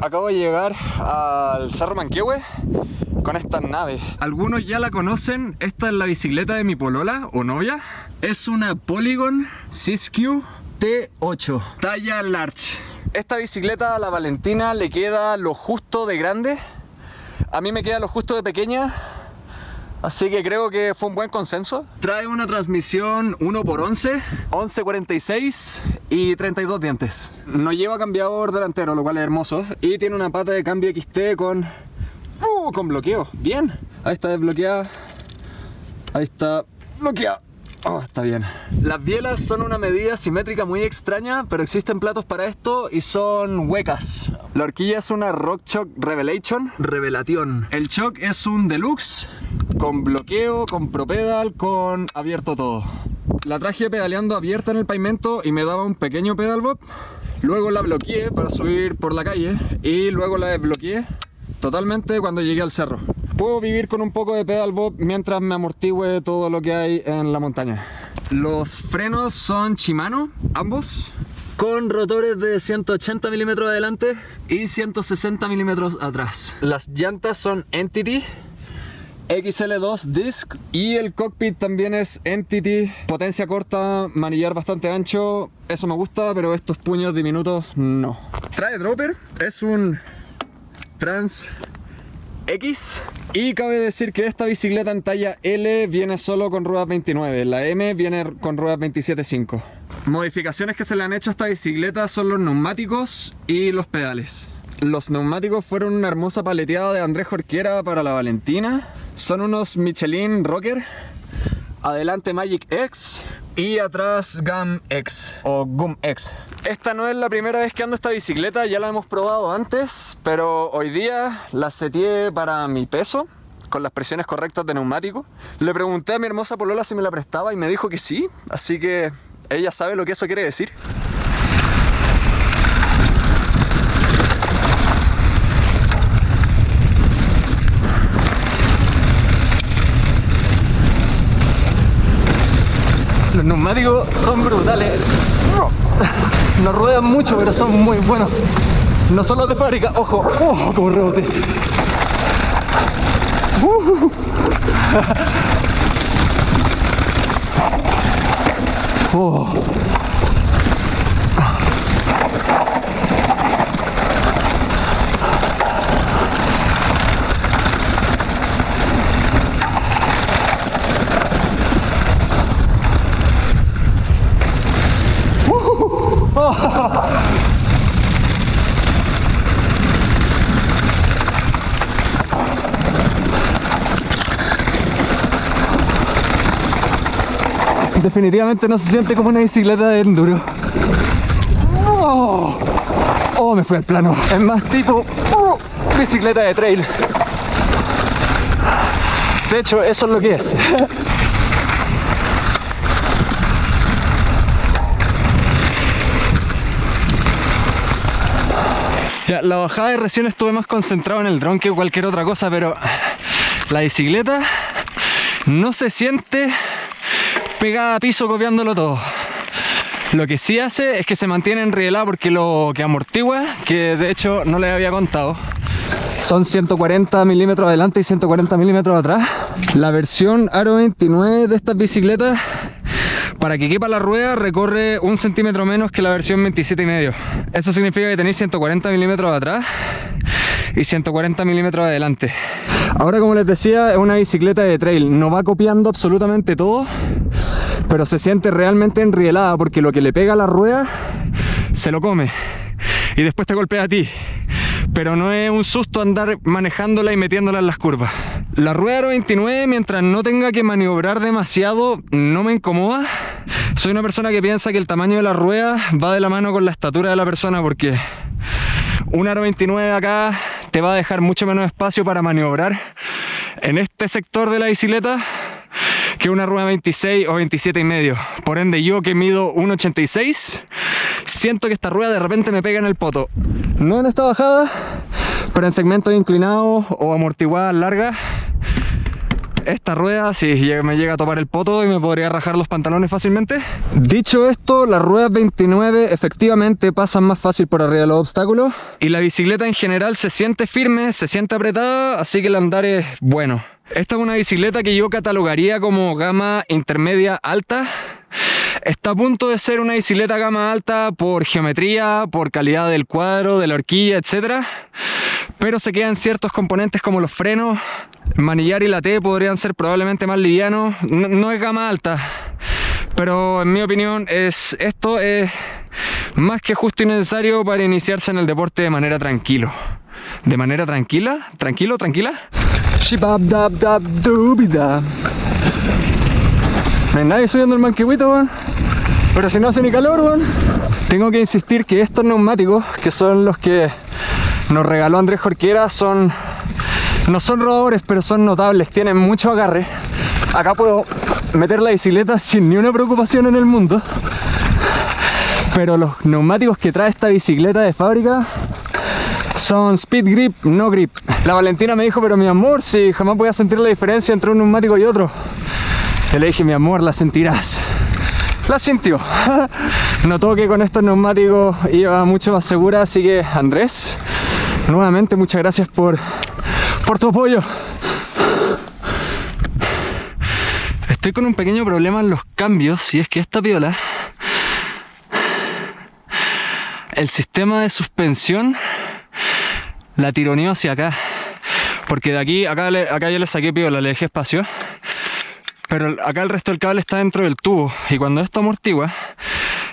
Acabo de llegar al Cerro Manquehue con esta nave. Algunos ya la conocen, esta es la bicicleta de mi polola o novia. Es una Polygon Siskiyou T8, talla large. Esta bicicleta a la Valentina le queda lo justo de grande. A mí me queda lo justo de pequeña. Así que creo que fue un buen consenso. Trae una transmisión 1x11, 1146 y 32 dientes. No lleva cambiador delantero, lo cual es hermoso. Y tiene una pata de cambio XT con, uh, con bloqueo. Bien. Ahí está desbloqueada. Ahí está bloqueada. Oh, está bien. Las bielas son una medida simétrica muy extraña, pero existen platos para esto y son huecas. La horquilla es una Rock Shock Revelation. Revelación. El shock es un deluxe con bloqueo, con propedal, con abierto todo. La traje pedaleando abierta en el pavimento y me daba un pequeño pedal bob. Luego la bloqueé para subir por la calle y luego la desbloqueé totalmente cuando llegué al cerro. Puedo vivir con un poco de pedal bob mientras me amortigüe todo lo que hay en la montaña. Los frenos son Shimano, ambos, con rotores de 180 milímetros adelante y 160 milímetros atrás. Las llantas son Entity XL2 Disc y el cockpit también es Entity, potencia corta, manillar bastante ancho, eso me gusta, pero estos puños diminutos no. Trae dropper, es un Trans X y cabe decir que esta bicicleta en talla L viene solo con ruedas 29, la M viene con ruedas 27.5. Modificaciones que se le han hecho a esta bicicleta son los neumáticos y los pedales. Los neumáticos fueron una hermosa paleteada de Andrés Jorquera para la Valentina. Son unos Michelin Rocker. Adelante Magic X y atrás Gum X o Gum X. Esta no es la primera vez que ando esta bicicleta, ya la hemos probado antes, pero hoy día la seteé para mi peso con las presiones correctas de neumático. Le pregunté a mi hermosa polola si me la prestaba y me dijo que sí, así que ella sabe lo que eso quiere decir. Los neumáticos son brutales. No ruedan mucho, pero son muy buenos. No son los de fábrica, ojo, oh, como rebote. Uh. Oh. Definitivamente no se siente como una bicicleta de enduro. Oh, me fue al plano. Es más tipo oh, bicicleta de trail. De hecho, eso es lo que es. Ya, la bajada de recién estuve más concentrado en el dron que cualquier otra cosa, pero la bicicleta no se siente pegada a piso copiándolo todo. Lo que sí hace es que se mantiene enrielada porque lo que amortigua, que de hecho no les había contado, son 140 milímetros adelante y 140 milímetros atrás. La versión Aro 29 de estas bicicletas, para que quepa la rueda, recorre un centímetro menos que la versión 27 y medio. Eso significa que tenéis 140 milímetros atrás y 140 milímetros adelante. Ahora como les decía es una bicicleta de trail, no va copiando absolutamente todo, pero se siente realmente enrielada porque lo que le pega a la rueda se lo come y después te golpea a ti. Pero no es un susto andar manejándola y metiéndola en las curvas. La rueda Aro 29, mientras no tenga que maniobrar demasiado, no me incomoda. Soy una persona que piensa que el tamaño de la rueda va de la mano con la estatura de la persona porque un Aro 29 acá te va a dejar mucho menos espacio para maniobrar en este sector de la bicicleta que una rueda 26 o 27 y medio. Por ende yo que mido 1,86 siento que esta rueda de repente me pega en el poto. No en esta bajada, pero en segmentos inclinados o amortiguadas largas esta rueda si me llega a topar el poto y me podría rajar los pantalones fácilmente. Dicho esto, las ruedas 29 efectivamente pasan más fácil por arriba de los obstáculos y la bicicleta en general se siente firme, se siente apretada, así que el andar es bueno. Esta es una bicicleta que yo catalogaría como gama intermedia alta. Está a punto de ser una bicicleta gama alta por geometría, por calidad del cuadro, de la horquilla, etc. Pero se quedan ciertos componentes como los frenos, manillar y la T podrían ser probablemente más livianos. No, es gama alta, pero en mi opinión es, esto es más que justo y necesario para iniciarse en el deporte de manera tranquilo. ¿De manera tranquila? ¿Tranquilo? ¿Tranquila? No hay nadie subiendo el manquehuito, weón. Pero si no hace ni calor, weón. Tengo que insistir que estos neumáticos, que son los que nos regaló Andrés Jorquera, son... No son rodadores, pero son notables, tienen mucho agarre. Acá puedo meter la bicicleta sin ni una preocupación en el mundo. Pero los neumáticos que trae esta bicicleta de fábrica son speed grip, no grip. La Valentina me dijo, pero mi amor, si jamás voy a sentir la diferencia entre un neumático y otro. Y le dije, mi amor, la sentirás. La sintió. Notó que con estos neumáticos iba mucho más segura, así que Andrés, nuevamente muchas gracias por, por tu apoyo. Estoy con un pequeño problema en los cambios y es que esta piola el sistema de suspensión la tironeó hacia acá. Porque de aquí, acá, acá yo le saqué piola, le dejé espacio. Pero acá el resto del cable está dentro del tubo. Y cuando esto amortigua,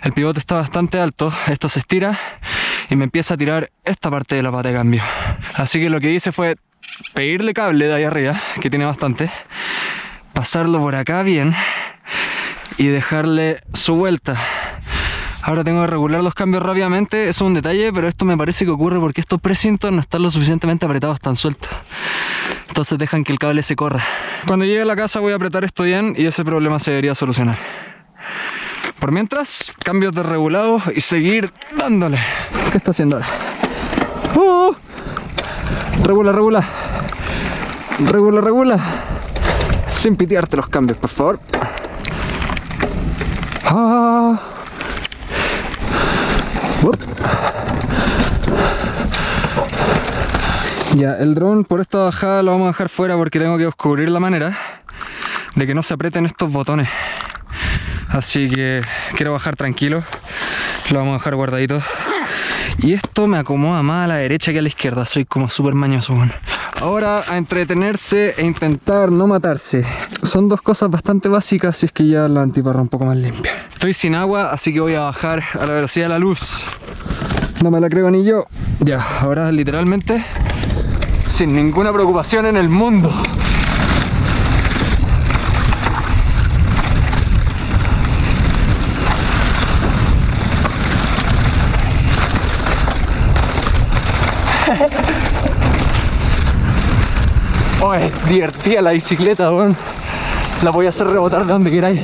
el pivote está bastante alto, esto se estira y me empieza a tirar esta parte de la pata de cambio. Así que lo que hice fue pedirle cable de ahí arriba, que tiene bastante, pasarlo por acá bien y dejarle su vuelta Ahora tengo que regular los cambios rápidamente, eso es un detalle, pero esto me parece que ocurre porque estos precintos no están lo suficientemente apretados, están sueltos. Entonces dejan que el cable se corra. Cuando llegue a la casa voy a apretar esto bien y ese problema se debería solucionar. Por mientras, cambios de regulado y seguir dándole. ¿Qué está haciendo ahora? ¡Uh! Regula, regula. Regula, regula. Sin pitearte los cambios, por favor. Ah. Ya, el dron por esta bajada lo vamos a dejar fuera porque tengo que descubrir la manera de que no se aprieten estos botones. Así que quiero bajar tranquilo, lo vamos a dejar guardadito. Y esto me acomoda más a la derecha que a la izquierda, soy como súper mañoso. Ahora a entretenerse e intentar no matarse. Son dos cosas bastante básicas si es que ya la antiparra un poco más limpia. Estoy sin agua, así que voy a bajar a la velocidad de la luz. No me la creo ni yo. Ya, ahora literalmente sin ninguna preocupación en el mundo. Es divertida la bicicleta, weón. La voy a hacer rebotar de donde queráis.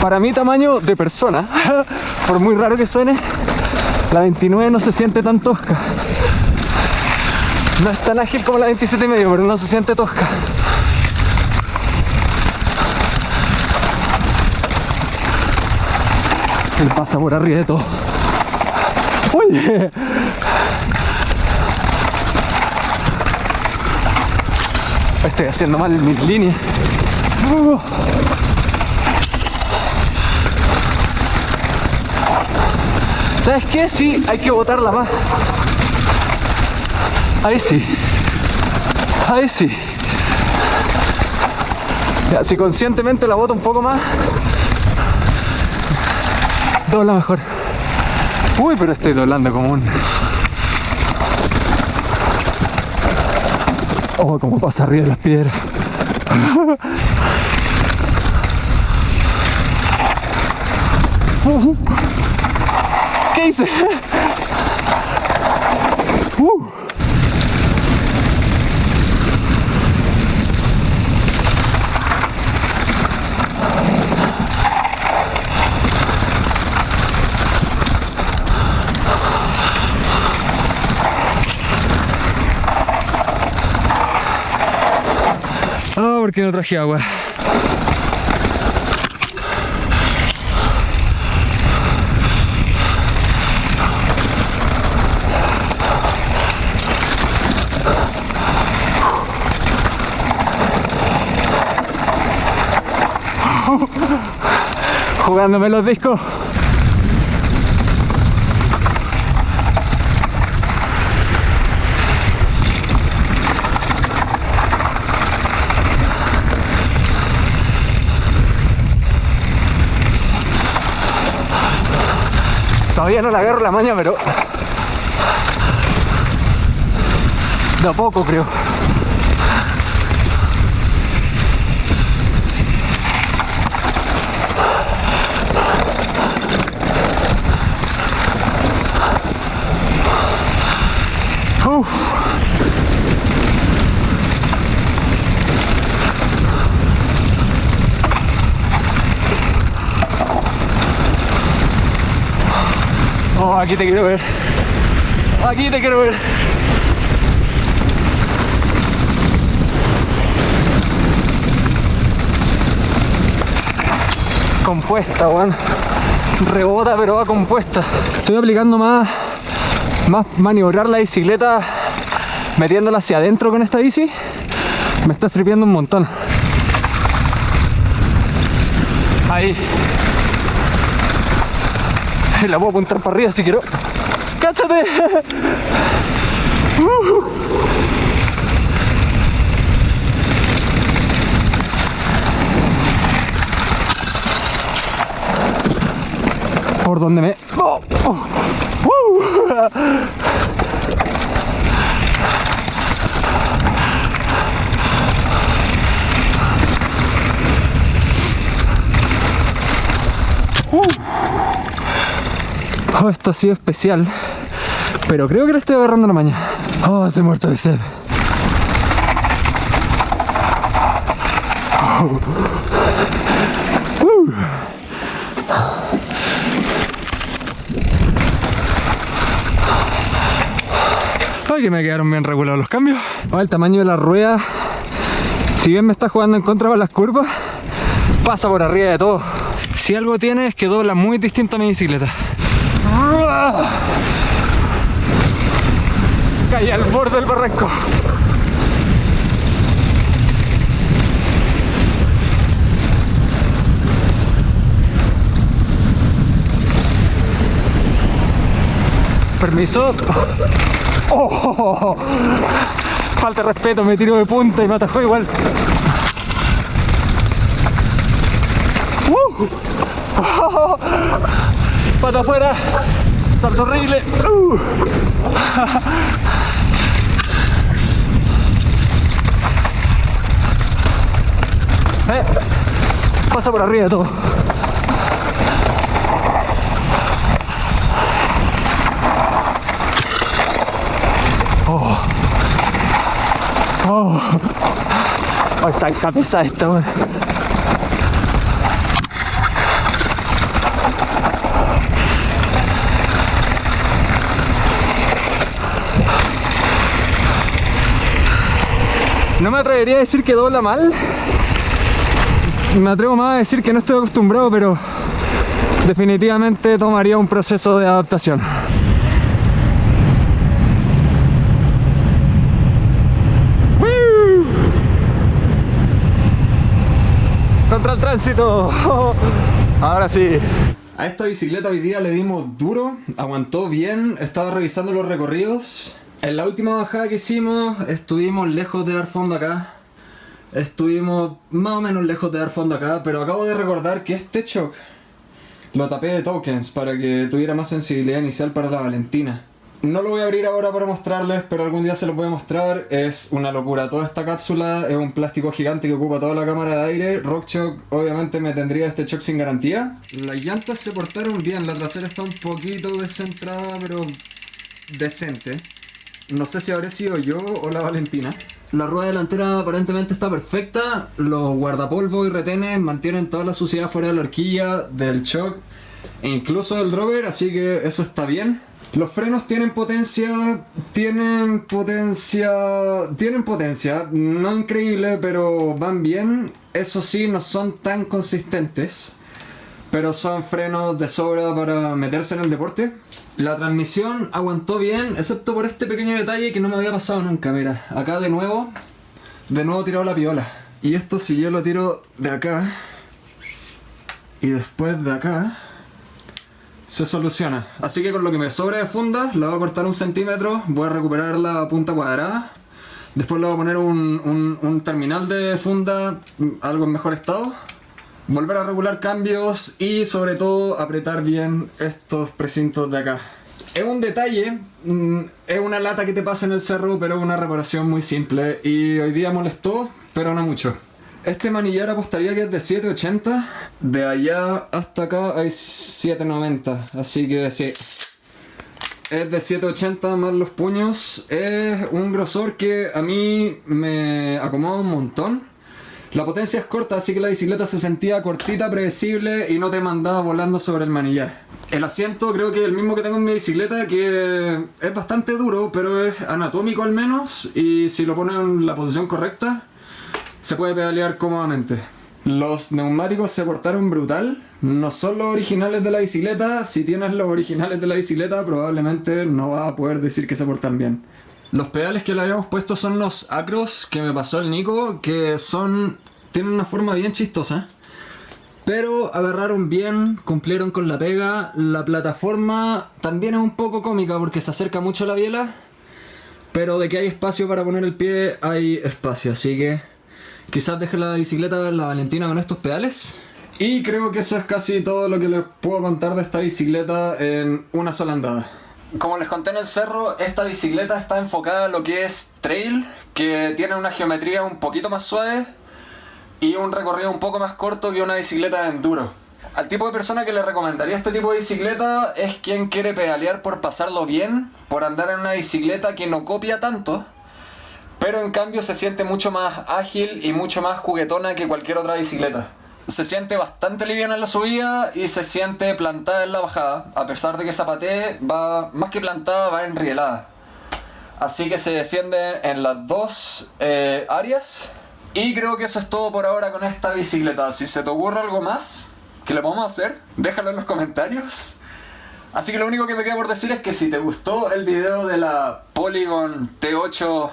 Para mi tamaño de persona, por muy raro que suene, la 29 no se siente tan tosca. No es tan ágil como la 27 y medio, pero no se siente tosca. Él pasa por arriba de todo. ¡Uy! Estoy haciendo mal mis líneas. ¿Sabes qué? Sí, hay que botarla más. Ahí sí. Ahí sí. Ya, si conscientemente la boto un poco más, dobla mejor. Uy, pero estoy doblando como un... Oh, como pasa arriba de las piedras. ¿Qué hice? Uh. Porque no traje agua. Jugándome los discos. Todavía no le agarro la maña, pero... De a poco, creo. Uf. Oh, aquí te quiero ver. Aquí te quiero ver. Compuesta, weón. Rebota, pero va compuesta. Estoy aplicando más, más maniobrar la bicicleta metiéndola hacia adentro con esta bici. Me está sirviendo un montón. Ahí. La puedo apuntar para arriba si quiero. ¡Cáchate! Uh. Por donde me... ¡Oh! ¡Oh! ¡Uh! Oh, esto ha sido especial. Pero creo que le estoy agarrando la mañana. Oh, estoy muerto de sed. Oh. Uh. Ay, que me quedaron bien regulados los cambios. Oh, el tamaño de la rueda, si bien me está jugando en contra con las curvas, pasa por arriba de todo. Si algo tiene es que dobla muy distinto a mi bicicleta. Caí al borde del barranco. Permiso. Oh, falta de respeto, me tiro de punta y me atajó igual. Uh. Oh, pata afuera, salto horrible. Eh, pasa por arriba de todo. Oh. Oh. Oh, esa cabeza esta, weón. No me atrevería a decir que dobla mal. Me atrevo más a decir que no estoy acostumbrado, pero definitivamente tomaría un proceso de adaptación. Contra el tránsito. Ahora sí. A esta bicicleta hoy día le dimos duro, aguantó bien, estaba revisando los recorridos. En la última bajada que hicimos estuvimos lejos de dar fondo acá. Estuvimos más o menos lejos de dar fondo acá, pero acabo de recordar que este shock lo tapé de tokens para que tuviera más sensibilidad inicial para la Valentina. No lo voy a abrir ahora para mostrarles, pero algún día se los voy a mostrar. Es una locura. Toda esta cápsula es un plástico gigante que ocupa toda la cámara de aire. RockShox obviamente me tendría este shock sin garantía. Las llantas se portaron bien, la trasera está un poquito descentrada, pero decente. No sé si habré sido yo o la Valentina. La rueda delantera aparentemente está perfecta. Los guardapolvo y retenes mantienen toda la suciedad fuera de la horquilla, del shock e incluso del drover, así que eso está bien. Los frenos tienen potencia, tienen potencia, tienen potencia, no increíble, pero van bien. Eso sí, no son tan consistentes, pero son frenos de sobra para meterse en el deporte. La transmisión aguantó bien, excepto por este pequeño detalle que no me había pasado nunca. Mira, acá de nuevo, de nuevo tirado la piola. Y esto si yo lo tiro de acá y después de acá, se soluciona. Así que con lo que me sobra de funda, la voy a cortar un centímetro, voy a recuperar la punta cuadrada. Después le voy a poner un, un terminal de funda, algo en mejor estado. Volver a regular cambios y sobre todo apretar bien estos precintos de acá. Es un detalle, mm, es una lata que te pasa en el cerro, pero es una reparación muy simple y hoy día molestó, pero no mucho. Este manillar apostaría que es de 7.80, de allá hasta acá hay 7.90, así que sí. Es de 7.80 más los puños, es un grosor que a mí me acomoda un montón. La potencia es corta, así que la bicicleta se sentía cortita, predecible y no te mandaba volando sobre el manillar. El asiento creo que es el mismo que tengo en mi bicicleta, que es bastante duro, pero es anatómico al menos, y si lo pones en la posición correcta, se puede pedalear cómodamente. Los neumáticos se portaron brutal, no son los originales de la bicicleta, si tienes los originales de la bicicleta probablemente no vas a poder decir que se portan bien. Los pedales que le habíamos puesto son los Acros que me pasó el Nico, que son... tienen una forma bien chistosa. Pero agarraron bien, cumplieron con la pega. La plataforma también es un poco cómica porque se acerca mucho a la biela. Pero de que hay espacio para poner el pie, hay espacio. Así que quizás deje la bicicleta la Valentina con estos pedales. Y creo que eso es casi todo lo que les puedo contar de esta bicicleta en una sola andada. Como les conté en el cerro, esta bicicleta está enfocada en lo que es trail, que tiene una geometría un poquito más suave y un recorrido un poco más corto que una bicicleta de enduro. Al tipo de persona que le recomendaría este tipo de bicicleta es quien quiere pedalear por pasarlo bien, por andar en una bicicleta que no copia tanto, pero en cambio se siente mucho más ágil y mucho más juguetona que cualquier otra bicicleta se siente bastante liviana en la subida y se siente plantada en la bajada. A pesar de que zapatee, va más que plantada, va enrielada. Así que se defiende en las dos eh, áreas. Y creo que eso es todo por ahora con esta bicicleta. Si se te ocurre algo más que le podemos hacer, déjalo en los comentarios. Así que lo único que me queda por decir es que si te gustó el video de la Polygon T8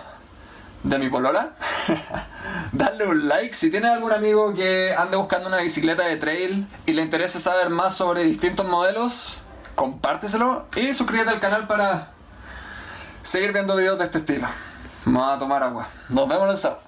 de mi polola, Dale un like. Si tienes algún amigo que ande buscando una bicicleta de trail y le interese saber más sobre distintos modelos, compárteselo y suscríbete al canal para seguir viendo videos de este estilo. Vamos a tomar agua. Nos vemos en el sábado.